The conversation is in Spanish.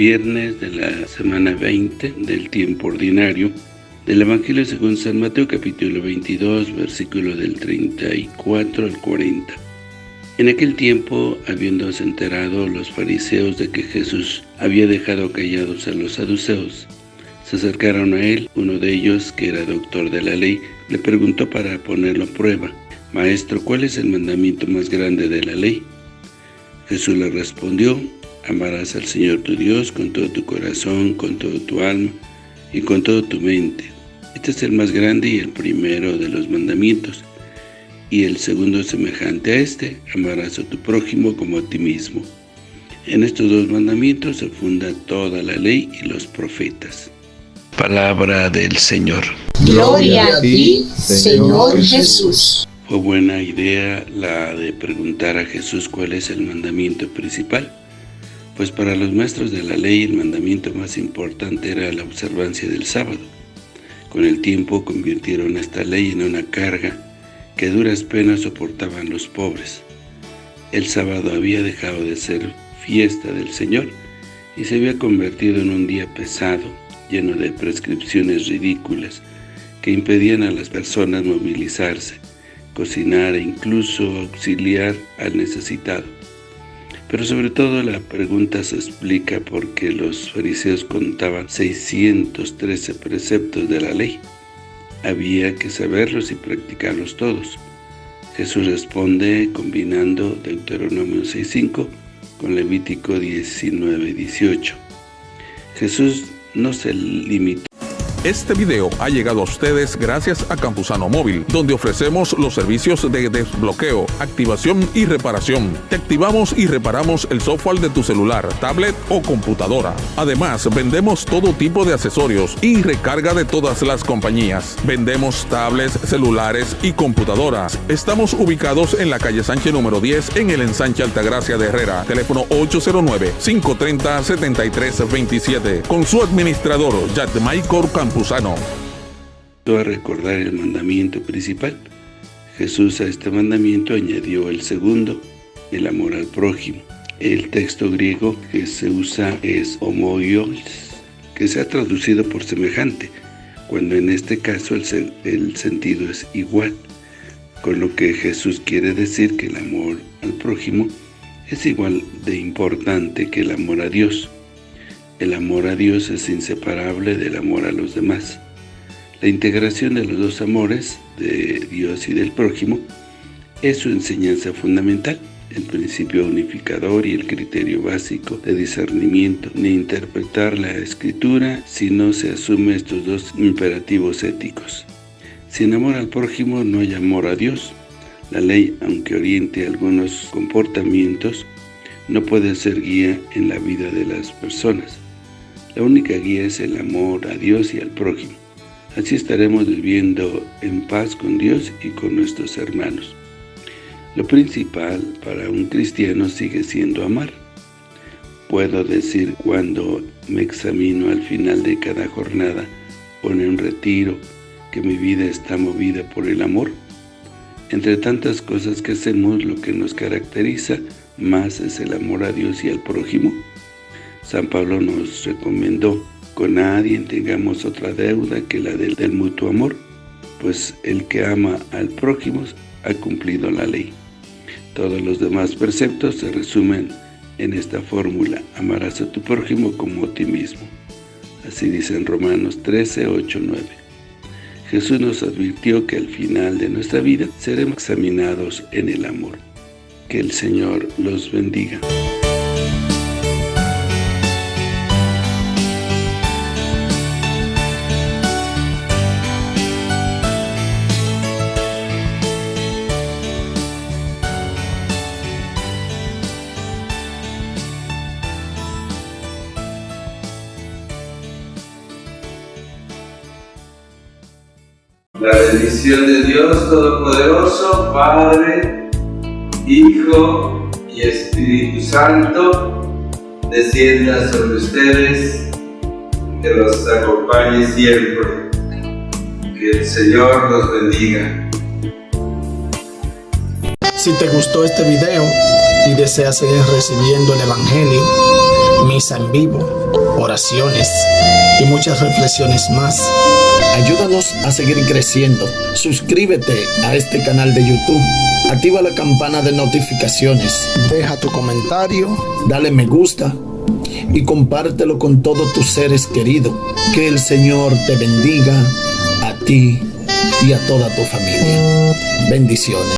viernes de la semana 20 del tiempo ordinario del Evangelio según San Mateo capítulo 22, versículo del 34 al 40. En aquel tiempo, habiéndose enterado los fariseos de que Jesús había dejado callados a los saduceos, se acercaron a él, uno de ellos, que era doctor de la ley, le preguntó para ponerlo a prueba, Maestro, ¿cuál es el mandamiento más grande de la ley? Jesús le respondió, Amarás al Señor tu Dios con todo tu corazón, con todo tu alma y con toda tu mente. Este es el más grande y el primero de los mandamientos. Y el segundo semejante a este, amarás a tu prójimo como a ti mismo. En estos dos mandamientos se funda toda la ley y los profetas. Palabra del Señor. Gloria a ti, Señor Jesús. Fue buena idea la de preguntar a Jesús cuál es el mandamiento principal. Pues para los maestros de la ley el mandamiento más importante era la observancia del sábado. Con el tiempo convirtieron esta ley en una carga que duras penas soportaban los pobres. El sábado había dejado de ser fiesta del Señor y se había convertido en un día pesado, lleno de prescripciones ridículas que impedían a las personas movilizarse, cocinar e incluso auxiliar al necesitado. Pero sobre todo la pregunta se explica por qué los fariseos contaban 613 preceptos de la ley. Había que saberlos y practicarlos todos. Jesús responde combinando Deuteronomio 6.5 con Levítico 19.18. Jesús no se limitó este video ha llegado a ustedes gracias a Campusano Móvil, donde ofrecemos los servicios de desbloqueo, activación y reparación. Te activamos y reparamos el software de tu celular, tablet o computadora. Además, vendemos todo tipo de accesorios y recarga de todas las compañías. Vendemos tablets, celulares y computadoras. Estamos ubicados en la calle Sánchez número 10 en el ensanche Altagracia de Herrera. Teléfono 809-530-7327. Con su administrador, Jack Michael Campusano a recordar el mandamiento principal. Jesús a este mandamiento añadió el segundo, el amor al prójimo. El texto griego que se usa es homoios, que se ha traducido por semejante, cuando en este caso el, el sentido es igual, con lo que Jesús quiere decir que el amor al prójimo es igual de importante que el amor a Dios. El amor a Dios es inseparable del amor a los demás. La integración de los dos amores, de Dios y del prójimo, es su enseñanza fundamental, el principio unificador y el criterio básico de discernimiento, ni interpretar la Escritura si no se asume estos dos imperativos éticos. Sin amor al prójimo no hay amor a Dios. La ley, aunque oriente algunos comportamientos, no puede ser guía en la vida de las personas. La única guía es el amor a Dios y al prójimo. Así estaremos viviendo en paz con Dios y con nuestros hermanos. Lo principal para un cristiano sigue siendo amar. Puedo decir cuando me examino al final de cada jornada o en un retiro que mi vida está movida por el amor. Entre tantas cosas que hacemos, lo que nos caracteriza más es el amor a Dios y al prójimo. San Pablo nos recomendó, con nadie tengamos otra deuda que la del, mutuo amor, pues el que ama al prójimo ha cumplido la ley. Todos los demás preceptos se resumen en esta fórmula, amarás a tu prójimo como a ti mismo. Así dice en Romanos 13, 8, 9. Jesús nos advirtió que al final de nuestra vida seremos examinados en el amor. Que el Señor los bendiga. La bendición de Dios Todopoderoso, Padre, Hijo y Espíritu Santo, descienda sobre ustedes, que los acompañe siempre. Que el Señor los bendiga. Si te gustó este video y deseas seguir recibiendo el Evangelio, misa en vivo, oraciones y muchas reflexiones más. Ayúdanos a seguir creciendo. Suscríbete a este canal de YouTube. Activa la campana de notificaciones. Deja tu comentario. Dale me gusta. Y compártelo con todos tus seres queridos. Que el Señor te bendiga a ti y a toda tu familia. Bendiciones.